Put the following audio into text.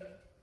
Yeah.